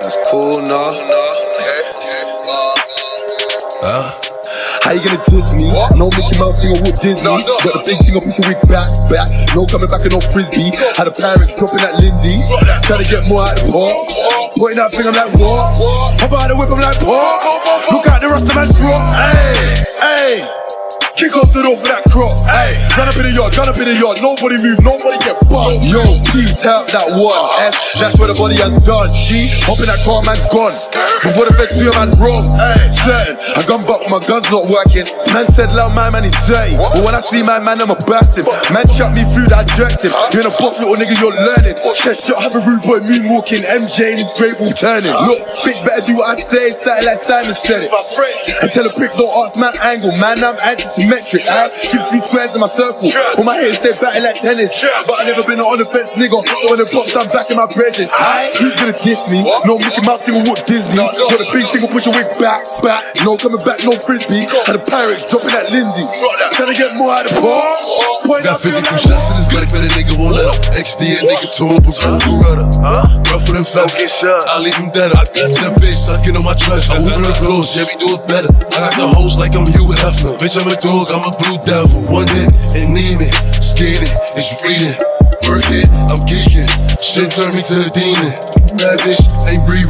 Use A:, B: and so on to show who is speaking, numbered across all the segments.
A: That's cool, nah.
B: Uh,
C: How you gonna diss me? No Mickey Mouse thing or Walt Disney.
A: No, no.
C: Got the big thing, push your wig back, back. No coming back and no frisbee. Had a parent dropping that Lindsay. Trying to get more out of the pot. Pointing that thing, I'm like, what? Hop out the whip, I'm like, what? Look out the rest of man's drop. Hey, hey. Kick off the door for that crop. Hey, gun up in the yard, gun up in the yard. Nobody move, nobody get bumped. Yo, beat out that one. S, that's where the body has done. G, hop in that car, man, gone. Before the feds do a man wrong. Certain. I gun back, my gun's not working. Man said, loud, my man, he's dirty. But when I see my man, I'm a bastard. Man shot me through that objective. You're in a boss, little nigga, you're learning. Chest shot, have a rude boy moonwalking. MJ in his grave all turning. Look, bitch, better do what I say. Something like Simon said it. I tell a prick, don't ask man angle. Man, I'm anti-semitic. I shoot three squares in my circle. But my head stay batting like tennis. But I never been an on the fence, nigga. So when it pops, I'm back in my present. I who's gonna diss me? No Mickey Mouse thing with Disney. Got a big single, push your wig back, back. No coming back, no frisbee. Had a pirates dropping that Lindsay. Trying to get more out of the bar. Point
B: got 52
C: like
B: shots in this Glock, but a nigga won't let him. XD a nigga told before Beretta. Rougher than feathers. I leave him dead. I got that bitch sucking on my treasure. I move on the floor, Chevy do it better. I got the hoes like I'm Hugh Hefner. Bitch, I'm a dog, I'm a blue devil. One hit and need me. Skating, it's reading. Work it, I'm geeking. Shit turned me to a demon. That bitch ain't Bree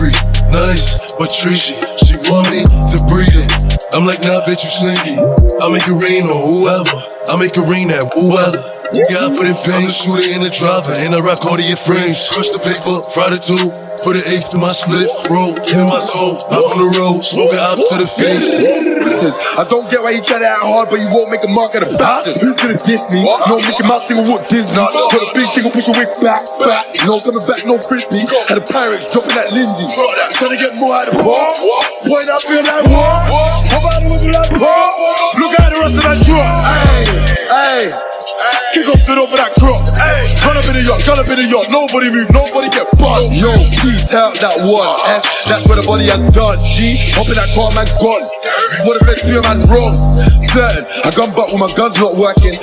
B: Nice, but treachy. She want me to breed it. I'm like, nah, bitch, you slinky. I make it rain on whoever. I make it rain at whoever. You gotta put in pain, shoot it in the driver, and I rock all of your frames. Crush the paper, fry the two, put an eighth to my split, roll, in my soul, hop on the road, smoking out to the face.
C: I don't get why you try to act hard, but you won't make a mark at a bastard. Who's gonna diss me? No Mickey Mouse thing with Disney. Got a big single, push your wig back, back. No coming back, no frisbee. Had a pirates dropping that Lindsay. Trying to get more out of the bar. Point out, feel like war. Like war? Look at the rest of that truck. Hey, hey. Kick off the door for that crop. Hey, gun up in the yard, gun up in the yard. Nobody move, nobody get buzzed. Yo, beat out that one. S, that's where the body has done. G, hop in that car, man, gone. What if they see a man wrong? Certain, I gun back when my gun's not working.